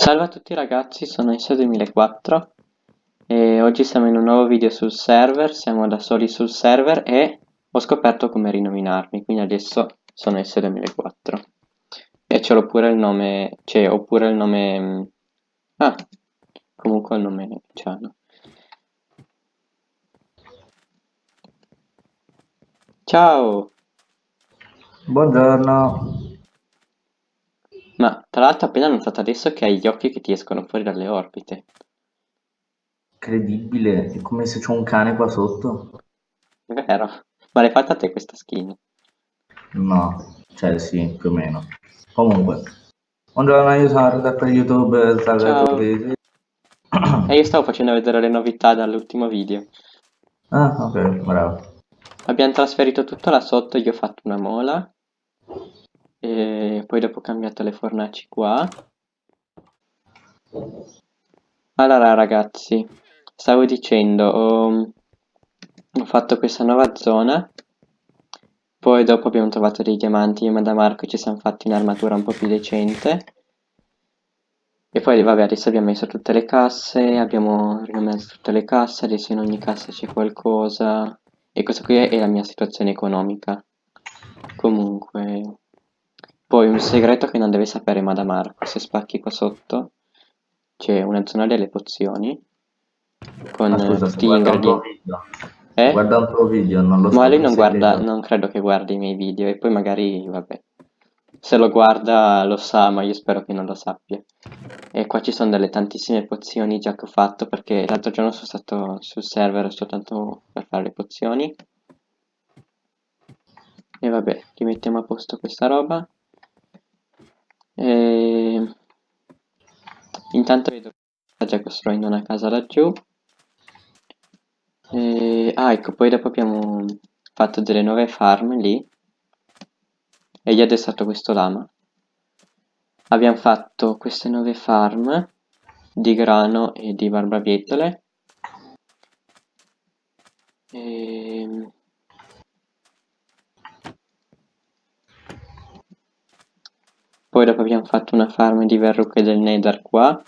Salve a tutti ragazzi, sono ISO2004 e oggi siamo in un nuovo video sul server, siamo da soli sul server e ho scoperto come rinominarmi, quindi adesso sono ISO2004 e ce l'ho pure il nome, cioè ho pure il nome, ah, comunque il nome ciano. Ciao! Buongiorno, Ma tra l'altro appena notato adesso che hai gli occhi che ti escono fuori dalle orbite. credibile, è come se c'ho un cane qua sotto. Vero? Ma l'hai fatta te questa skin? No, cioè sì, più o meno. Comunque, buongiorno, io sono per YouTube, salve a tutti. E io stavo facendo vedere le novità dall'ultimo video. Ah, ok, bravo. Abbiamo trasferito tutto là sotto, io ho fatto una mola. E poi dopo ho cambiato le fornaci qua. Allora ragazzi, stavo dicendo, ho, ho fatto questa nuova zona. Poi dopo abbiamo trovato dei diamanti, io e da Marco ci siamo fatti un'armatura un po' più decente. E poi vabbè adesso abbiamo messo tutte le casse, abbiamo rimesso tutte le casse, adesso in ogni cassa c'è qualcosa. E questa qui è la mia situazione economica. Comunque... Poi un segreto che non deve sapere Madame Marco, se spacchi qua sotto c'è una zona delle pozioni con Ma scusa, tutti gli guarda un tuo ingredienti. video, Eh? guarda un tuo video, non lo Ma lui non il guarda, segreto. non credo che guardi i miei video e poi magari, vabbè, se lo guarda lo sa, ma io spero che non lo sappia. E qua ci sono delle tantissime pozioni già che ho fatto perché l'altro giorno sono stato sul server soltanto per fare le pozioni. E vabbè, rimettiamo a posto questa roba. E... Intanto vedo che sta già costruendo una casa laggiù. E... Ah, ecco, poi dopo abbiamo fatto delle nuove farm lì. E gli ho addestrato questo lama. Abbiamo fatto queste nuove farm di grano e di barbabietole. E... Poi dopo abbiamo fatto una farm di verruche del nether qua.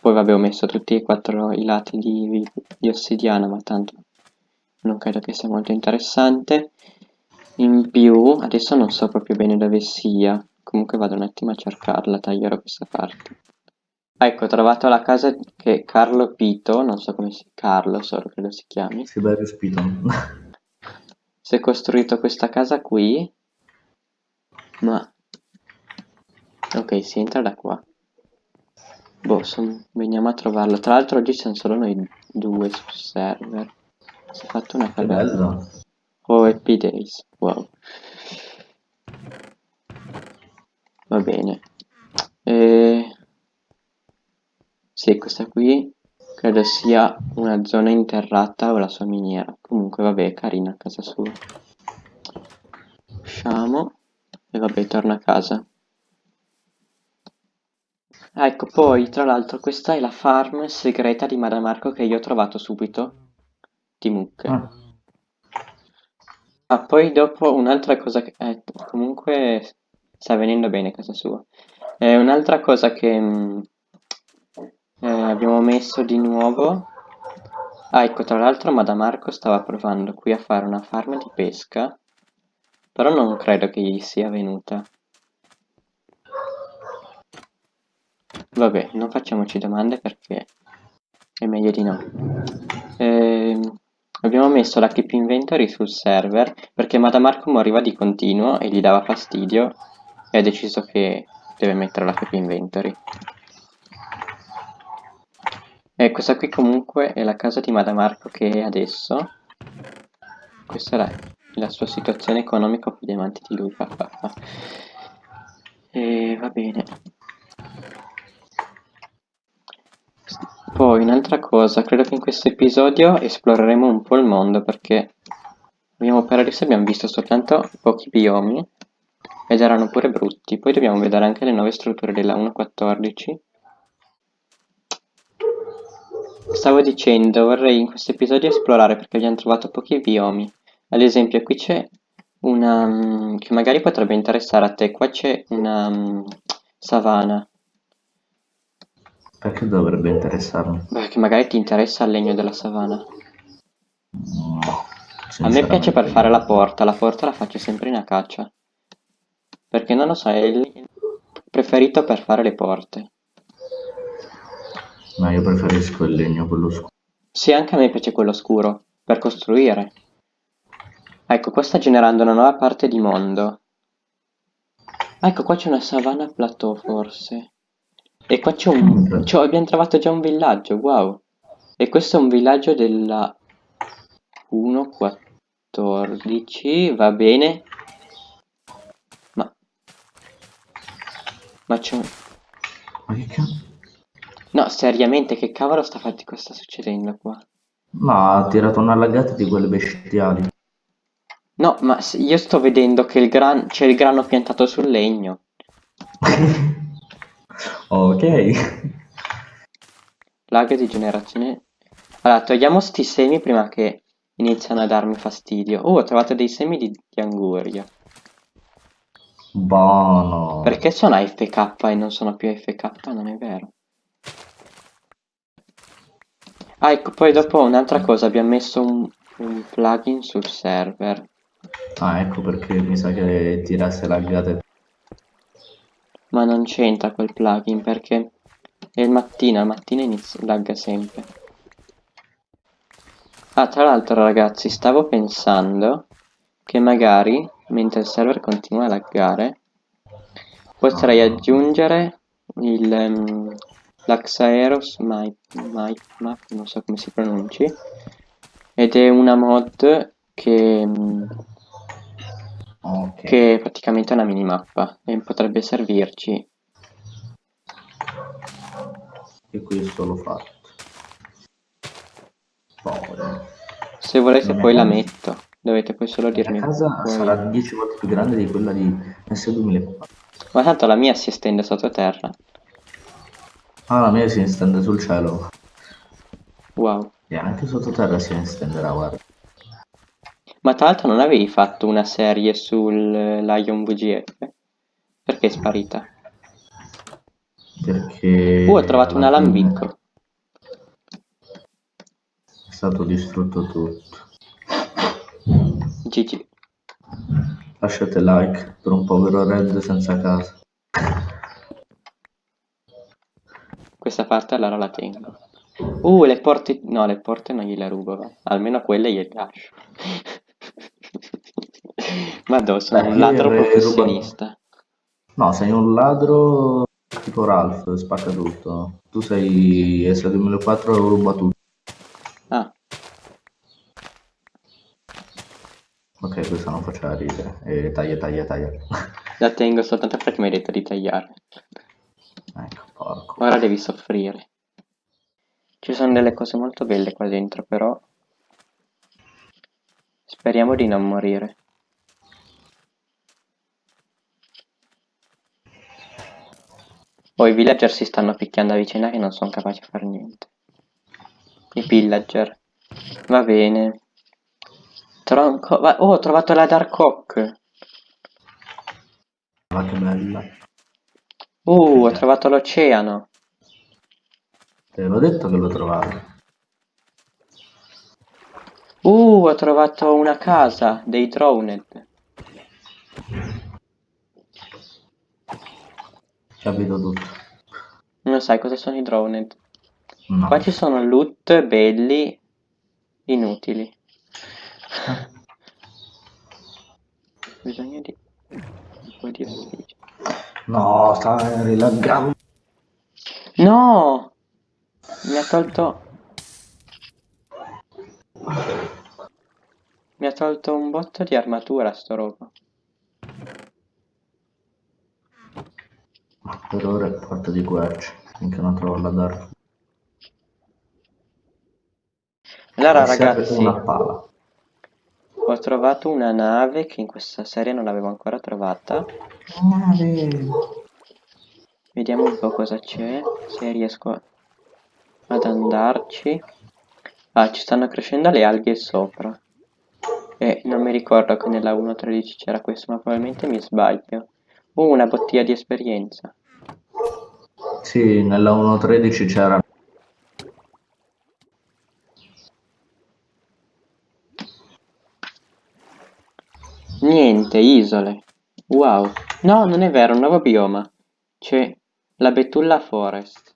Poi vabbè ho messo tutti e quattro i lati di, di ossidiana, ma tanto non credo che sia molto interessante. In più, adesso non so proprio bene dove sia. Comunque vado un attimo a cercarla, taglierò questa parte. Ah, ecco, ho trovato la casa che Carlo Pito, non so come si... Carlo solo credo si chiami. Siberius Piton. Si è costruito questa casa qui. Ma... Ok, si entra da qua. Boh, son- veniamo a trovarlo. Tra l'altro oggi siamo solo noi due sul server. Si è fatto una cagata. Oh, Happy Days. Wow. Va bene. E... Sì, questa qui credo sia una zona interrata o la sua miniera. Comunque, vabbè, è carina a casa sua. Usciamo. E vabbè, torna a casa. Ah, ecco, poi, tra l'altro, questa è la farm segreta di Madame Marco che io ho trovato subito. Di mucche. Ah, Ah, poi dopo un'altra cosa che... eh, comunque sta venendo bene casa sua. Eh, un'altra cosa che mm, eh, abbiamo messo di nuovo... Ah, ecco, tra l'altro Madame Marco stava provando qui a fare una farm di pesca, però non credo che gli sia venuta. Vabbè, non facciamoci domande perché è meglio di no. Ehm, abbiamo messo la keep inventory sul server perché Madame Marco moriva di continuo e gli dava fastidio e ha deciso che deve mettere la keep inventory. E questa qui comunque è la casa di Madame Marco che è adesso. Questa è la, sua situazione economica con i diamanti di lui. E va bene. Poi un'altra cosa, credo che in questo episodio esploreremo un po' il mondo perché abbiamo per adesso abbiamo visto soltanto pochi biomi ed erano pure brutti. Poi dobbiamo vedere anche le nuove strutture della 1.14. Stavo dicendo, vorrei in questo episodio esplorare perché abbiamo trovato pochi biomi. Ad esempio, qui c'è una mm, che magari potrebbe interessare a te. Qua c'è una mm, savana. Perché dovrebbe interessarmi? Beh, che magari ti interessa il legno della savana. No, A me piace per fare la porta, la porta la faccio sempre in acacia. Perché non lo so, è il preferito per fare le porte. Ma io preferisco il legno quello scuro. Sì, anche a me piace quello scuro, per costruire. Ecco, qua sta generando una nuova parte di mondo. Ecco, qua c'è una savana plateau, forse. E qua c'è un... c'ho- abbiamo trovato già un villaggio, wow. E questo è un villaggio della 1.14, va bene. Ma... Ma c'è un... Ma che cazzo? No, seriamente, che cavolo sta, fatti- cosa sta succedendo qua? No, ha tirato una lagata di quelle bestiali. No, ma io sto vedendo che il gran... c'è il grano piantato sul legno. ok. Lag di generazione. Allora, togliamo sti semi prima che iniziano a darmi fastidio. Oh, ho trovato dei semi di, di anguria. Buono. Perché sono AFK e non sono più AFK? Non è vero. Ah, ecco, poi dopo un'altra cosa, abbiamo messo un, un plugin sul server. Ah, ecco perché mi sa che tirasse lagate. Ma non c'entra quel plugin perché è il mattino, al mattino inizia, lagga sempre. Ah, tra l'altro ragazzi, stavo pensando che magari, mentre il server continua a laggare, potrei aggiungere il um, l'Axaeros Map, non so come si pronunci, ed è una mod che, mm, Ok. che è praticamente una minimappa e potrebbe servirci. E questo l'ho fatto. Poi. Se volete La poi la metto, dovete poi solo La dirmi mia casa poi- sarà 10 volte più grande di quella di S2004. Ma tanto la mia si estende sottoterra. Ah, la mia si estende sul cielo. Wow. E anche sottoterra si estenderà, guarda. Ma tra l'altro non avevi fatto una serie sul Lion VGF? Perché è sparita? Perché... Uh, ho trovato un alambicco. È stato distrutto tutto. GG. Lasciate like per un povero Red senza casa. Questa parte allora la tengo. Uh, le porte... No, le porte non gliele rubo, va. Almeno quelle gliele lascio. Ma dove sono Beh, un ladro professionista. No, sei un ladro tipo Ralph, spacca tutto. Tu sei S2004 e ruba tutto. Ah, Ok, questa non faceva ridere. E taglia, taglia, taglia. la tengo soltanto perché mi hai detto di tagliare. ecco, porco. Ora devi soffrire. Ci sono delle cose molto belle qua dentro, però... Speriamo di non morire. Oh, i villager si stanno picchiando a vicenda che non sono capaci a fare niente. I villager. Va bene. Tronco... Oh, ho trovato la Dark Oak. Ma che bella. Uh, ho trovato l'oceano. Te l'ho detto che lo trovavi. Uh, ho trovato una casa dei Drowned. Capito tutto. Non sai cosa sono i Drowned. No. Qua ci sono loot belli inutili. Bisogna di un po' di ossigeno. No, sta rilaggando. No! Mi ha tolto... Mi ha tolto un botto di armatura sto roba. Per ora è porta di quercia. Finché non trovo la Dark. Allora ragazzi, una pala. ho trovato una nave che in questa serie non l'avevo ancora trovata. Vediamo un po' cosa c'è, se riesco ad andarci. Ah, ci stanno crescendo le alghe sopra. E non mi ricordo che nella 1.13 c'era questo, ma probabilmente mi sbaglio. Una bottiglia di esperienza. Sì, nella 1.13 c'era Niente, isole. Wow. No, non è vero, un nuovo bioma. C'è la Betulla Forest.